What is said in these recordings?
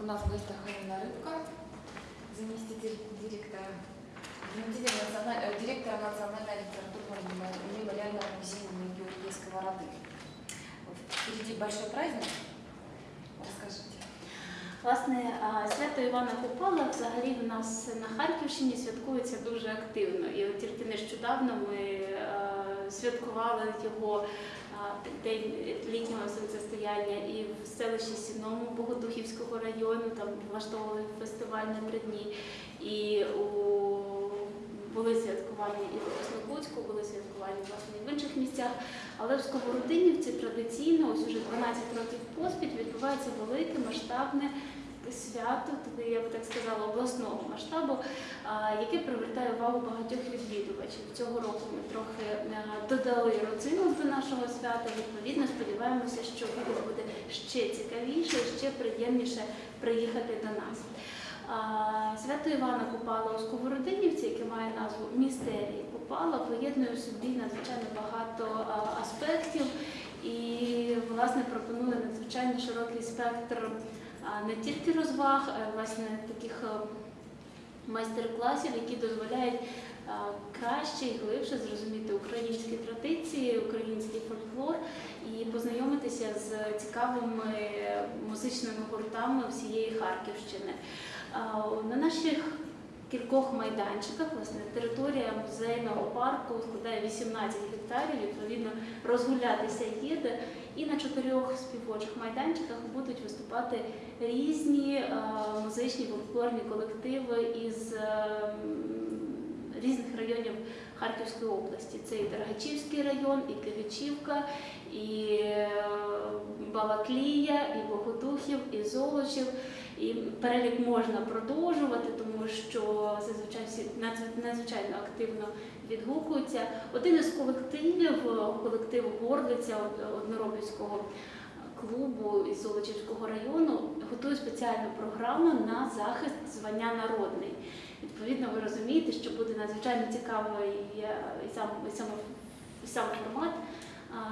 У нас в гостях Алина Рыбка, заместитель директора, заместитель националь- э, директора Национального литературного мемо- мемориального музея имени Георгия Сковороды. Вот Впереди большой праздник. Расскажите. Власне, а, свято Івана Купала взагалі в нас на Харківщині святкується дуже активно. І от тільки нещодавно ми е, святкували його а, день літнього сонцестояння і в селищі Сіному Богодухівського району, там влаштовували фестиваль на три дні. І у були святкування і в Краснобудську, були святкування власне і в інших місцях. Але в Сковородинівці традиційно, ось уже 12 років поспіль, відбувається велике масштабне свято, таке, я б так сказала, обласного масштабу, яке привертає увагу багатьох відвідувачів. Цього року ми трохи е, додали родзинок до нашого свята. Відповідно, сподіваємося, що буде ще цікавіше, ще приємніше приїхати до нас. Свято Івана Купала у Сковородинівці, яке має назву Містерії Купала, поєднує в собі надзвичайно багато аспектів і власне пропонує надзвичайно широкий спектр не тільки розваг, а власне таких майстер-класів, які дозволяють краще і глибше зрозуміти українські традиції, український фольклор і познайомитися з цікавими музичними гуртами всієї Харківщини. На наших кількох майданчиках, власне, територія музейного парку складає 18 гектарів, відповідно, розгулятися є де. І на чотирьох співочих майданчиках будуть виступати різні е, музичні фольклорні колективи із е, різних районів Харківської області. Це і Дергачівський район, і Кивичівка, і е, Балаклія, і Богодухів, і Золочів. І перелік можна продовжувати, тому що зазвичай всі надзвич- надзвичайно активно відгукуються. Один із колективів, колектив Горлиця од- одноробівського клубу із Золочівського району, готує спеціальну програму на захист звання народний. Відповідно, ви розумієте, що буде надзвичайно цікавий е, і сам, і сам, і сам формат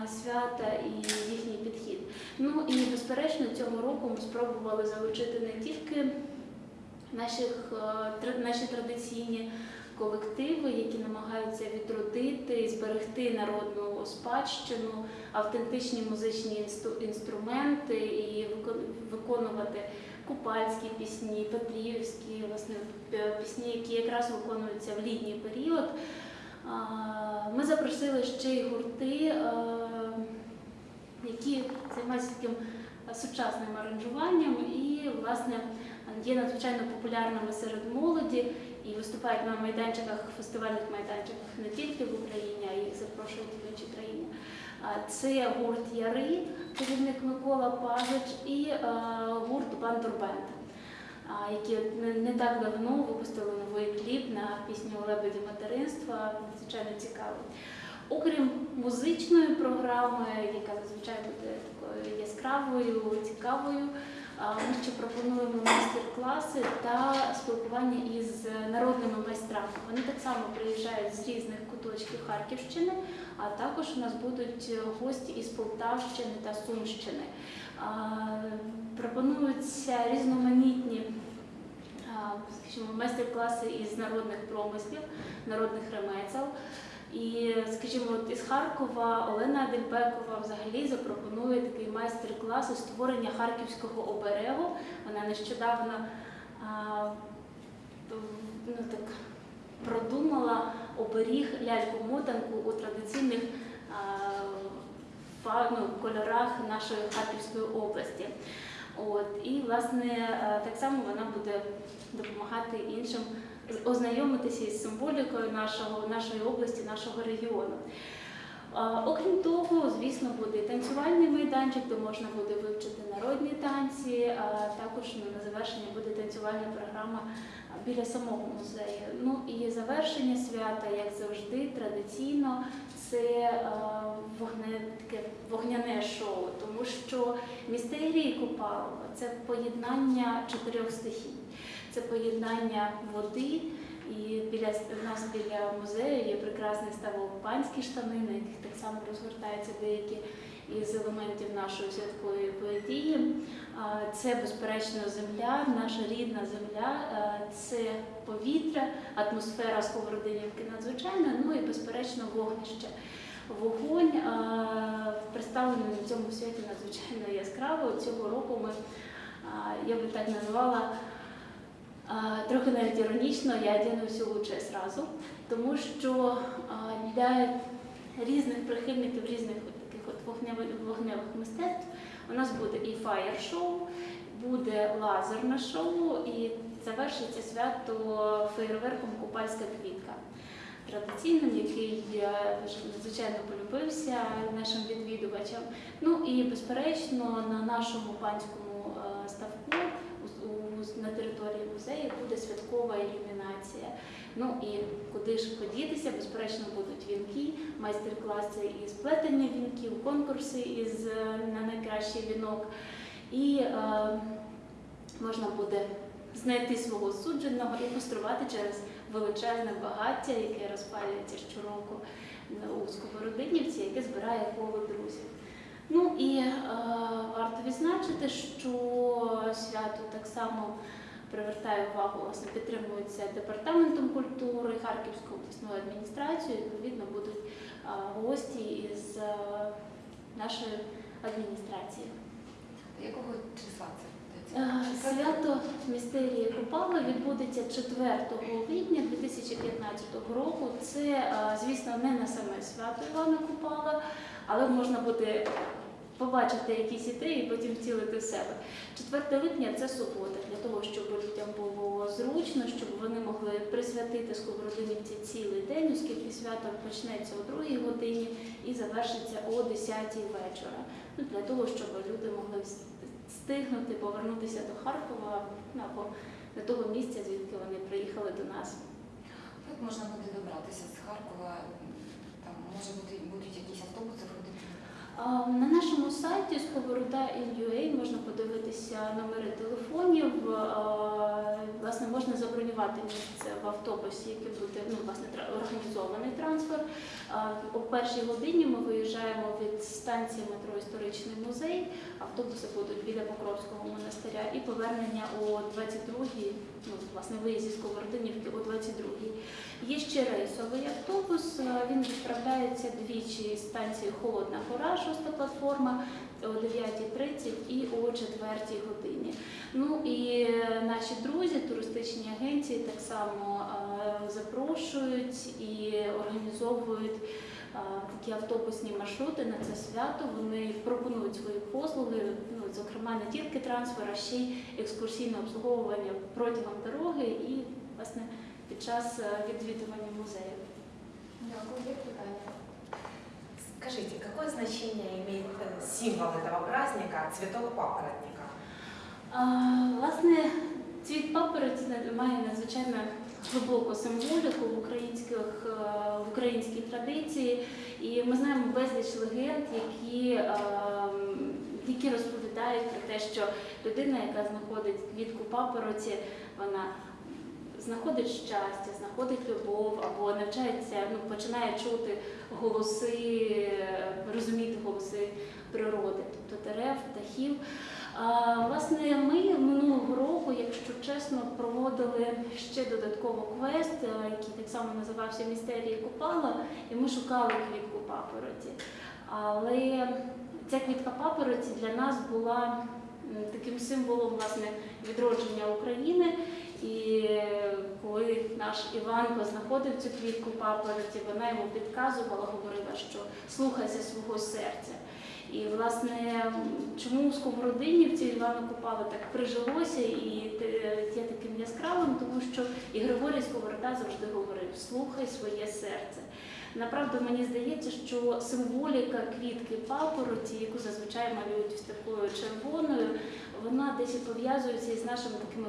свята і їхній підхід. Ну і безперечно, цього року ми спробували залучити не тільки наших, е, наші традиційні колективи, які намагаються відродити і зберегти народну спадщину, автентичні музичні інстру- інструменти і виконувати купальські пісні, петрівські власне пісні, які якраз виконуються в літній період. Ми запросили ще й гурти, е, які займаються таким сучасним аранжуванням і, власне, є надзвичайно популярними серед молоді і виступають на майданчиках, фестивальних майданчиках не тільки в Україні, а й запрошують в інші країни. Це гурт Яри, керівник Микола Пазич, і е, гурт Бандурбенд, які не, так давно випустили новий кліп на пісню Лебеді материнства, надзвичайно цікавий. Окрім музичної програми, яка зазвичай буде такою яскравою, цікавою, ми ще пропонуємо майстер-класи та спілкування із народними майстрами. Вони так само приїжджають з різних куточків Харківщини, а також у нас будуть гості із Полтавщини та Сумщини. Пропонуються різноманітні майстер-класи із народних промислів, народних ремесел. І, скажімо, от із Харкова Олена Адельбекова взагалі запропонує такий майстер-клас із створення харківського оберегу. Вона нещодавно а, ну, так, продумала оберіг ляльку-мотанку у традиційних ну, кольорах нашої Харківської області. От, і, власне, так само вона буде допомагати іншим ознайомитися із символікою нашого, нашої області, нашого регіону. Окрім того, звісно, буде танцювальний майданчик, де можна буде вивчити народні танці. А також на завершення буде танцювальна програма біля самого музею. Ну і завершення свята, як завжди, традиційно це а, вогне, таке вогняне шоу, тому що містерії Купалова це поєднання чотирьох стихій. Це поєднання води, і біля в нас біля музею є прекрасний ставок штани, на яких так само розгортаються деякі із елементів нашої святкової події. А, Це безперечно земля, наша рідна земля, це повітря, атмосфера Сковородинівки надзвичайна, ну і безперечно вогнище. Вогонь представлений на цьому святі надзвичайно яскраво. Цього року ми, я би так назвала, трохи навіть іронічно, я всю лучше зразу, тому що для різних прихильників різних таких от вогневих, вогневих мистецтв у нас буде і фаєр-шоу, буде лазерне шоу, і завершиться свято фейерверком Купальська квітка. Традиційним, який надзвичайно полюбився нашим відвідувачам. Ну і безперечно на нашому панському ставку на території музею буде святкова ілюмінація. Ну і куди ж подітися, безперечно, будуть вінки, майстер-класи із плетення вінків, конкурси із е, на найкращий вінок. І е, можна буде знайти свого судженого і пострувати через величезне багаття, яке розпалюється щороку у Сковородинівці, яке збирає коло друзів. Ну і е, варто відзначити, що свято так само привертає увагу, власне, підтримується департаментом культури Харківською обласною адміністрацією. Відповідно, будуть е, гості із е, нашої адміністрації. Якого числа це? Е? Свято містерії Купала відбудеться 4 липня 2015 року. Це, е, звісно, не на саме свято Івана Купала, але можна буде побачити якісь ідеї і потім втілити в себе. 4 липня це субота, для того, щоб людям було зручно, щоб вони могли присвятити Сковородинівці цілий день, оскільки свято почнеться о 2 годині і завершиться о 10 вечора. Ну, для того, щоб люди могли встигнути повернутися до Харкова ну, або до того місця, звідки вони приїхали до нас. Як можна буде добратися з Харкова? Там може бути будуть якісь автобуси На нашому сайті Sковорода.in.ua можна подивитися номери телефонів. Власне, можна забронювати місце в автобусі, який буде ну, власне, організований трансфер. О першій годині ми виїжджаємо від станції метро Історичний музей. Автобуси будуть біля Покровського монастиря і повернення о 22-й, ну, власне, виїзд зі Сковородинівки о 22-й. Є ще рейсовий автобус. Він відправляється двічі з станції Холодна Гора, шоста платформа о 9.30 і о 4 годині. Ну і е, наші друзі, туристичні агенції так само е, запрошують і організовують е, такі автобусні маршрути на це свято. Вони пропонують свої послуги, ну зокрема не тільки трансфер, а ще й екскурсійне обслуговування протягом дороги і власне під час відвідування музею. Дякую, питання. Скажите, какое значение имеет э, символ этого праздника цветок папоротника? А, власне, цвіт папороті має надзвичайно глибоку символіку в українських е, в українській традиції, і ми знаємо безліч легенд, які, е, які розповідають про те, що людина, яка знаходить квітку папороті, вона знаходить щастя, знаходить любов або навчається, ну починає чути голоси, розуміти голоси природи, тобто дерев, птахів. Власне, ми минулого року, якщо чесно, проводили ще додатково квест, е, який так само називався Містерії Купала, і ми шукали квітку папороті. Але ця квітка папороті для нас була таким символом власне відродження України. І коли наш Іванко знаходив цю квітку папороті, вона йому підказувала, говорила, що слухайся свого серця. І власне, чому у Сковородинівці Івана Купала так прижилося і є таким яскравим, тому що і Григорій Сковорода завжди говорив: слухай своє серце. Направду мені здається, що символіка квітки папороті, яку зазвичай малюють ось такою червоною, вона десь пов'язується із нашим таким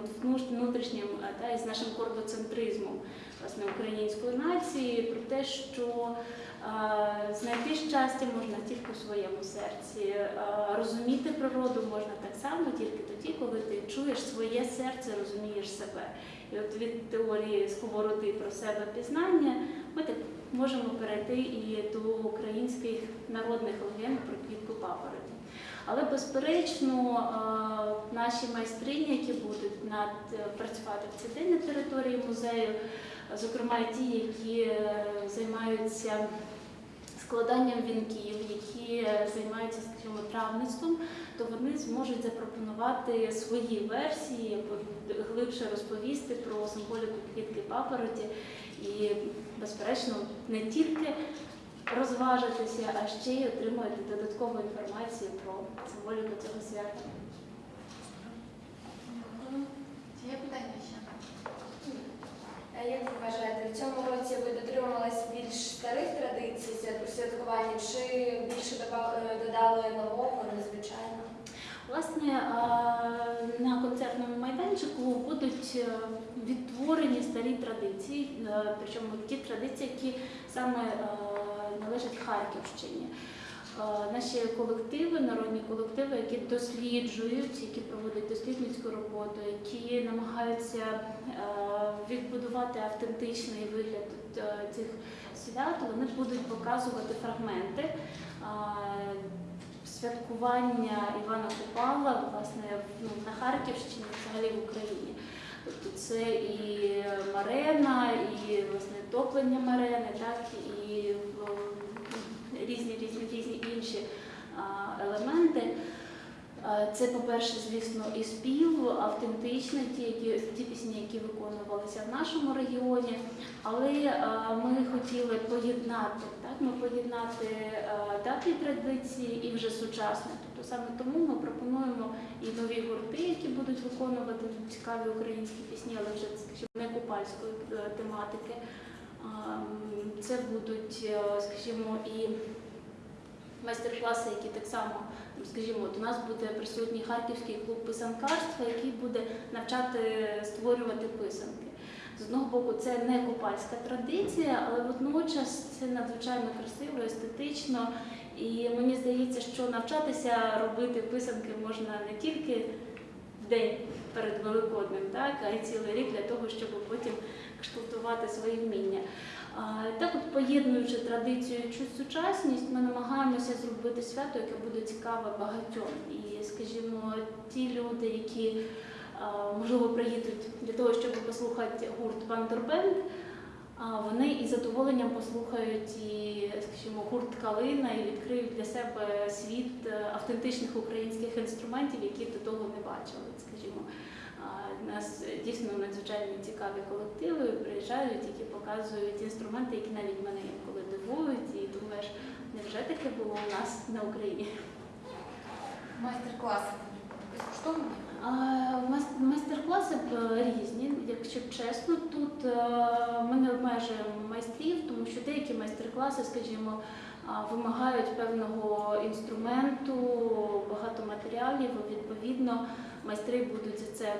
внутрішнім е, та із нашим кордоцентризмом власне української нації, про те, що е, знайти щастя можна тільки у своєму серці, е, розуміти природу можна так само тільки тоді, коли ти чуєш своє серце, розумієш себе. І от від теорії сковороди про себе пізнання ми так можемо перейти і до українських народних легенд про квітку папороті. Але безперечно, е, наші майстрині, які будуть над е, працювати в цей день на території музею, зокрема ті, які е, займаються складанням вінків, які займаються, скажімо, травництвом, то вони зможуть запропонувати свої версії, глибше розповісти про символіку квітки папороті і, безперечно, не тільки розважитися, а ще й отримати додаткову інформацію про символіку цього свята. Чи є питання ще? А Як ви вважаєте, в цьому році ви дотримувалися більш старих традицій свят- святкування чи більше е, додали нового, незвичайно? Власне, на концертному майданчику будуть е, відтворені старі традиції, е, причому ті традиції, які саме е, належать Харківщині. Е, Наші колективи, народні колективи, які досліджують, які проводять дослідницьку роботу, які намагаються відбудувати автентичний вигляд цих свят, вони будуть показувати фрагменти святкування Івана Купала власне ну, на Харківщині, взагалі в Україні. Тобто це і марена, і власне топлення марени, так і різні різні різні інші елементи. А, Це, по-перше, звісно, і спів, автентичний, ті, які, ті пісні, які виконувалися в нашому регіоні. Але ми хотіли поєднати, так, ми поєднати а, давні традиції і вже сучасне. Тобто саме тому ми пропонуємо і нові гурти, які будуть виконувати цікаві українські пісні, але вже скажімо, не купальської е, тематики. Це будуть, е, скажімо, і майстер-класи, які так само, скажімо, от у нас буде присутній харківський клуб писанкарства, який буде навчати створювати писанки. З одного боку, це не купальська традиція, але водночас це надзвичайно красиво, естетично. І мені здається, що навчатися робити писанки можна не тільки в день перед Великоднем, так, а й цілий рік для того, щоб потім кшталтувати свої вміння. Так от, поєднуючи традицію і сучасність, ми намагаємося зробити свято, яке буде цікаве багатьом. І, скажімо, ті люди, які можливо приїдуть для того, щоб послухати гурт Вандербенд, вони із задоволенням послухають і, скажімо, гурт Калина і відкриють для себе світ е, автентичних українських інструментів, які до того не бачили. Скажімо, у нас е, дійсно надзвичайно цікаві колективи приїжджають, які показують інструменти, які навіть мене інколи дивують, і думаєш, невже таке було у нас на Україні? Майстер-класи. Безкоштовні? Майстер-класи різні, якщо чесно. Тут е, ми не обмежуємо майстрів, тому що деякі майстер-класи, скажімо, вимагають певного інструменту, багато матеріалів. Відповідно, майстри будуть за це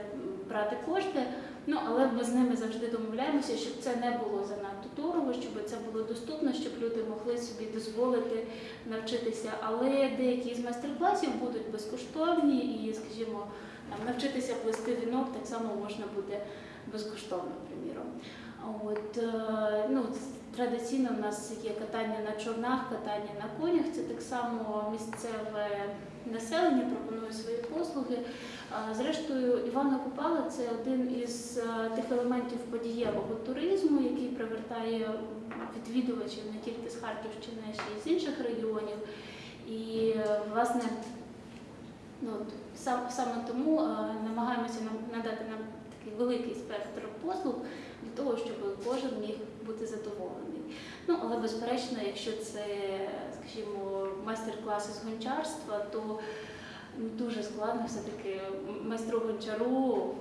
брати кошти. Ну але ми з ними завжди домовляємося, щоб це не було занадто дорого, щоб це було доступно, щоб люди могли собі дозволити навчитися. Але деякі з майстер-класів будуть безкоштовні і, скажімо, навчитися плести вінок так само можна буде безкоштовно, приміром. От, е, ну, традиційно в нас є катання на човнах, катання на конях. Це так само місцеве населення пропонує свої послуги. Зрештою, Івана Купала це один із е, тих елементів подієвого туризму, який привертає відвідувачів не тільки з Харківщини, а ще й з інших регіонів. І е, власне, ну сам, саме тому е, намагаємося нам надати нам такий великий спектр послуг для того, щоб кожен міг бути задоволений. Ну але безперечно, якщо це, скажімо, майстер-класи з гончарства, то дуже складно все-таки майстру гончару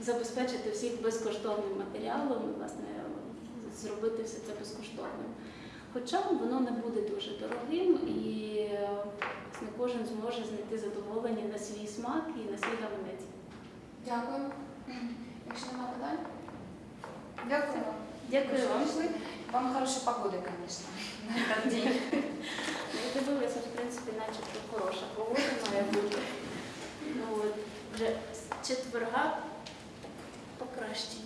забезпечити всіх безкоштовним матеріалом, власне, зробити все це безкоштовним. Хоча воно не буде дуже дорогим і е, власне, кожен зможе знайти задоволення на свій смак і на свій гаманець. Дякую. Якщо немає питань? Дякую вам. Дякую вам. Вам хорошої погоди, звісно, на этот день. Я дивилася, в принципі, начебто хороша погода має бути. Ну, от, вже з четверга покращення.